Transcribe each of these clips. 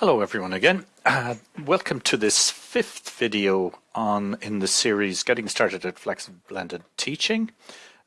Hello everyone again. Uh, welcome to this fifth video on in the series Getting Started at Flexible Blended Teaching.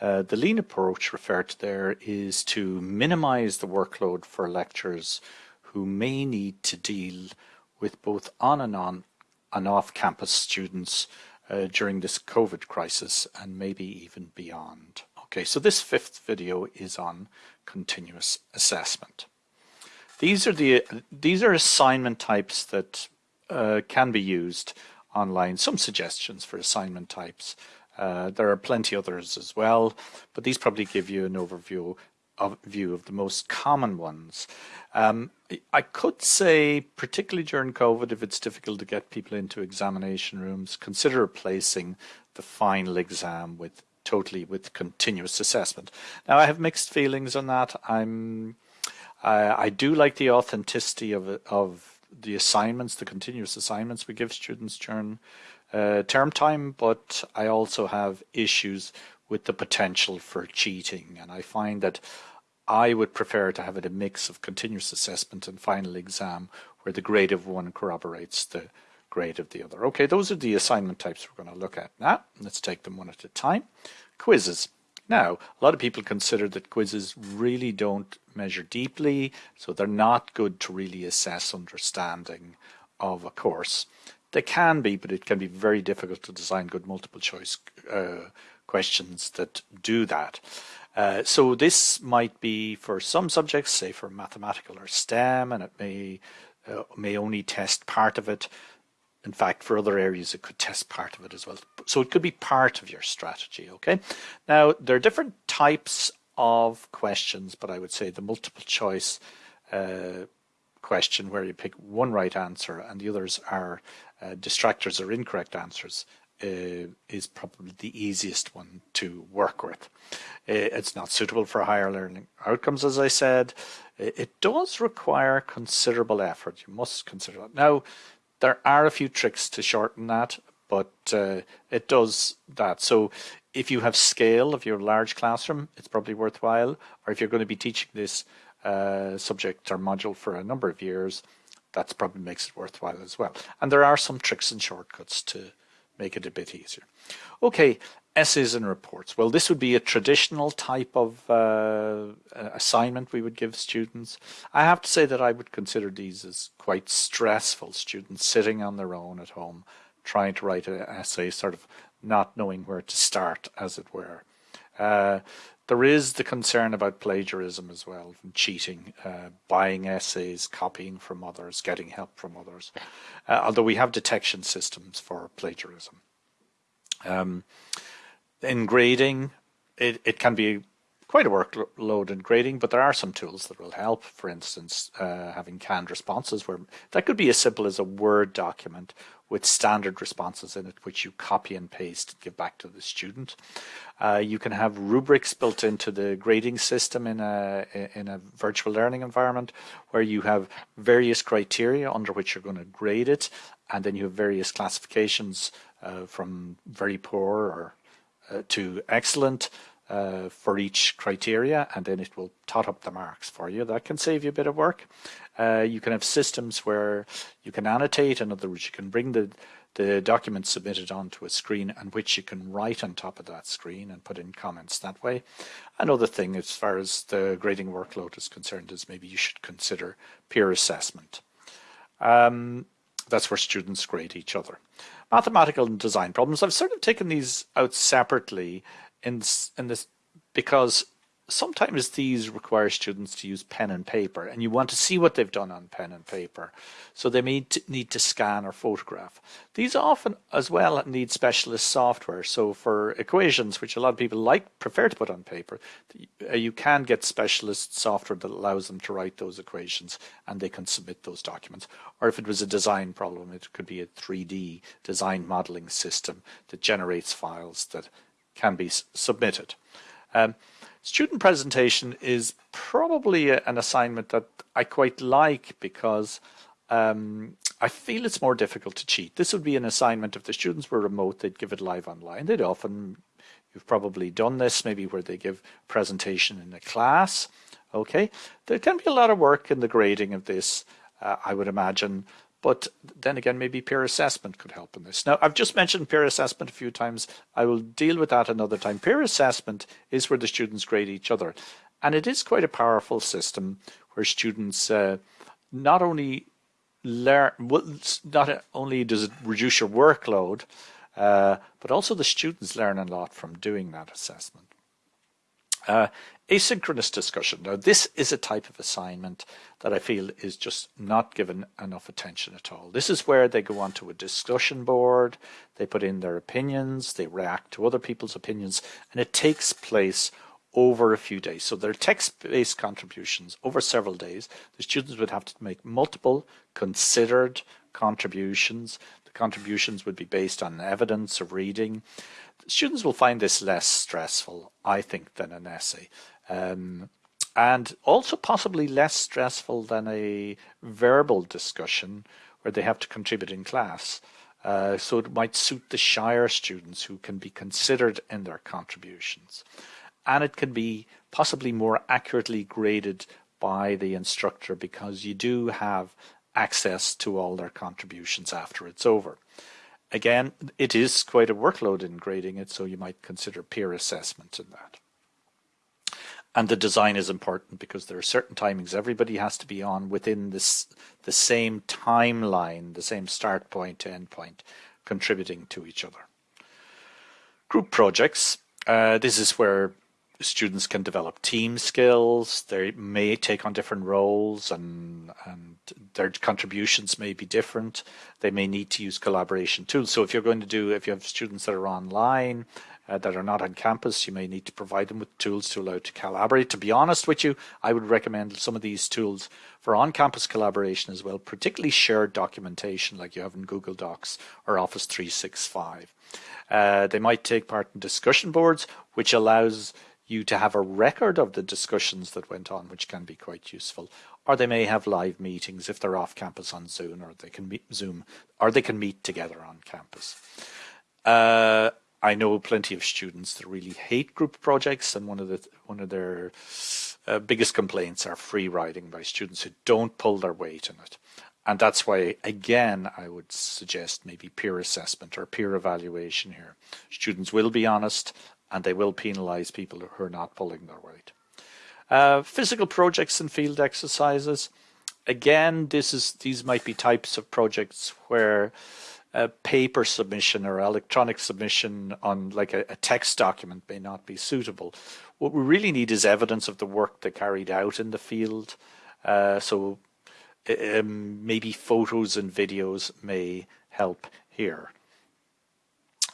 Uh, the lean approach referred to there is to minimize the workload for lecturers who may need to deal with both on and on and off campus students uh, during this COVID crisis and maybe even beyond. Okay, so this fifth video is on continuous assessment. These are the these are assignment types that uh, can be used online. Some suggestions for assignment types. Uh, there are plenty others as well, but these probably give you an overview of view of the most common ones. Um, I could say, particularly during COVID, if it's difficult to get people into examination rooms, consider replacing the final exam with totally with continuous assessment. Now, I have mixed feelings on that. I'm I do like the authenticity of of the assignments, the continuous assignments we give students during uh, term time, but I also have issues with the potential for cheating, and I find that I would prefer to have it a mix of continuous assessment and final exam, where the grade of one corroborates the grade of the other. Okay, those are the assignment types we're going to look at now. Let's take them one at a time. Quizzes. Now, a lot of people consider that quizzes really don't measure deeply, so they're not good to really assess understanding of a course. They can be, but it can be very difficult to design good multiple choice uh, questions that do that. Uh, so this might be for some subjects, say for mathematical or STEM, and it may uh, may only test part of it. In fact, for other areas, it could test part of it as well. So it could be part of your strategy, okay? Now, there are different types of questions, but I would say the multiple choice uh, question where you pick one right answer and the others are uh, distractors or incorrect answers uh, is probably the easiest one to work with. Uh, it's not suitable for higher learning outcomes, as I said. It does require considerable effort. You must consider that. Now, there are a few tricks to shorten that, but uh, it does that. So if you have scale of your large classroom, it's probably worthwhile. Or if you're going to be teaching this uh, subject or module for a number of years, that probably makes it worthwhile as well. And there are some tricks and shortcuts to make it a bit easier. Okay, essays and reports. Well, this would be a traditional type of uh, assignment we would give students. I have to say that I would consider these as quite stressful. Students sitting on their own at home, trying to write an essay, sort of not knowing where to start, as it were. Uh, there is the concern about plagiarism as well, and cheating, uh, buying essays, copying from others, getting help from others. Uh, although we have detection systems for plagiarism. Um, in grading, it, it can be quite a workload in grading, but there are some tools that will help. For instance, uh, having canned responses where that could be as simple as a Word document with standard responses in it, which you copy and paste and give back to the student. Uh, you can have rubrics built into the grading system in a in a virtual learning environment where you have various criteria under which you're going to grade it, and then you have various classifications uh, from very poor or uh, to excellent uh, for each criteria and then it will tot up the marks for you. That can save you a bit of work. Uh, you can have systems where you can annotate, in other words, you can bring the, the document submitted onto a screen and which you can write on top of that screen and put in comments that way. Another thing as far as the grading workload is concerned is maybe you should consider peer assessment. Um, that's where students grade each other mathematical and design problems. I've sort of taken these out separately in in this because sometimes these require students to use pen and paper and you want to see what they've done on pen and paper. So they may need to scan or photograph. These often as well need specialist software. So for equations which a lot of people like prefer to put on paper uh, you can get specialist software that allows them to write those equations and they can submit those documents. Or if it was a design problem it could be a 3d design modeling system that generates files that can be submitted um, Student presentation is probably a, an assignment that I quite like because um, I feel it's more difficult to cheat. This would be an assignment if the students were remote, they'd give it live online. They'd often, you've probably done this, maybe where they give presentation in a class. Okay, there can be a lot of work in the grading of this uh, I would imagine. But then again, maybe peer assessment could help in this. Now, I've just mentioned peer assessment a few times. I will deal with that another time. Peer assessment is where the students grade each other. And it is quite a powerful system where students uh, not only learn, not only does it reduce your workload, uh, but also the students learn a lot from doing that assessment. Uh, asynchronous discussion. Now, this is a type of assignment that I feel is just not given enough attention at all. This is where they go onto a discussion board, they put in their opinions, they react to other people's opinions, and it takes place over a few days. So they're text-based contributions over several days. The students would have to make multiple considered contributions. The contributions would be based on evidence of reading. Students will find this less stressful, I think, than an essay. Um, and also possibly less stressful than a verbal discussion where they have to contribute in class. Uh, so it might suit the shyer students who can be considered in their contributions and it can be possibly more accurately graded by the instructor because you do have access to all their contributions after it's over. Again, it is quite a workload in grading it, so you might consider peer assessment in that. And the design is important because there are certain timings everybody has to be on within this the same timeline, the same start point to end point, contributing to each other. Group projects. Uh, this is where students can develop team skills. They may take on different roles and, and their contributions may be different. They may need to use collaboration tools. So if you're going to do, if you have students that are online, uh, that are not on campus, you may need to provide them with tools to allow to collaborate. To be honest with you, I would recommend some of these tools for on-campus collaboration as well, particularly shared documentation like you have in Google Docs or Office 365. Uh, they might take part in discussion boards, which allows you to have a record of the discussions that went on, which can be quite useful. Or they may have live meetings if they're off campus on Zoom, or they can meet Zoom, or they can meet together on campus. Uh, I know plenty of students that really hate group projects, and one of the one of their uh, biggest complaints are free riding by students who don't pull their weight in it. And that's why, again, I would suggest maybe peer assessment or peer evaluation here. Students will be honest and they will penalise people who are not pulling their weight. Uh, physical projects and field exercises. Again, this is these might be types of projects where a paper submission or electronic submission on like a, a text document may not be suitable. What we really need is evidence of the work they carried out in the field. Uh, so um, maybe photos and videos may help here.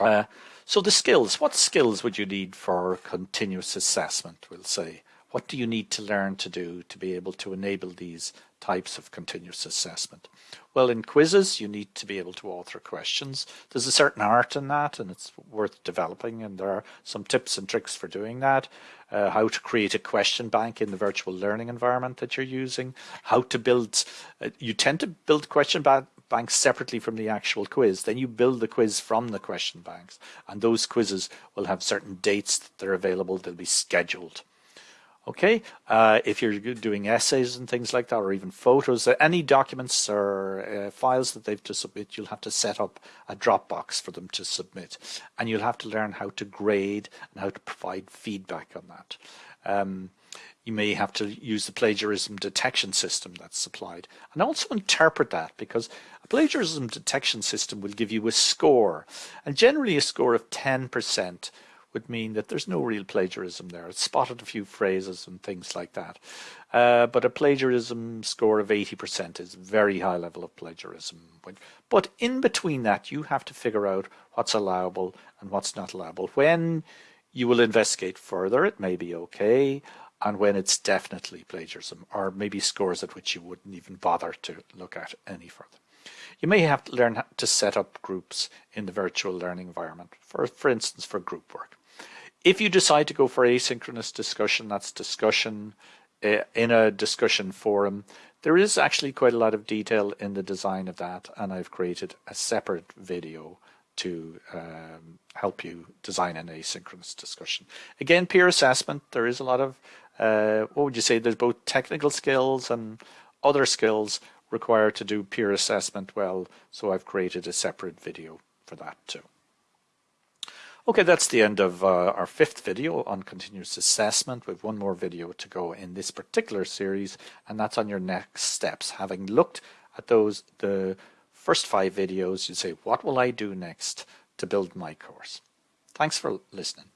Uh, so the skills, what skills would you need for continuous assessment, we'll say? What do you need to learn to do to be able to enable these types of continuous assessment? Well, in quizzes, you need to be able to author questions. There's a certain art in that, and it's worth developing, and there are some tips and tricks for doing that. Uh, how to create a question bank in the virtual learning environment that you're using, how to build, uh, you tend to build question bank banks separately from the actual quiz. Then you build the quiz from the question banks, and those quizzes will have certain dates that they're available. They'll be scheduled. Okay, uh, if you're doing essays and things like that, or even photos, uh, any documents or uh, files that they've to submit, you'll have to set up a Dropbox for them to submit. And you'll have to learn how to grade and how to provide feedback on that. Um, you may have to use the plagiarism detection system that's supplied and also interpret that because a plagiarism detection system will give you a score and generally a score of 10% would mean that there's no real plagiarism there. It's spotted a few phrases and things like that. Uh, but a plagiarism score of 80% is a very high level of plagiarism. But in between that, you have to figure out what's allowable and what's not allowable. When you will investigate further, it may be okay and when it's definitely plagiarism or maybe scores at which you wouldn't even bother to look at any further. You may have to learn to set up groups in the virtual learning environment, for, for instance, for group work. If you decide to go for asynchronous discussion, that's discussion uh, in a discussion forum, there is actually quite a lot of detail in the design of that, and I've created a separate video to um, help you design an asynchronous discussion. Again, peer assessment, there is a lot of uh, what would you say? There's both technical skills and other skills required to do peer assessment, well, so I've created a separate video for that too. Okay, that's the end of uh, our fifth video on continuous assessment. We've one more video to go in this particular series, and that's on your next steps. Having looked at those, the first five videos, you say, what will I do next to build my course? Thanks for listening.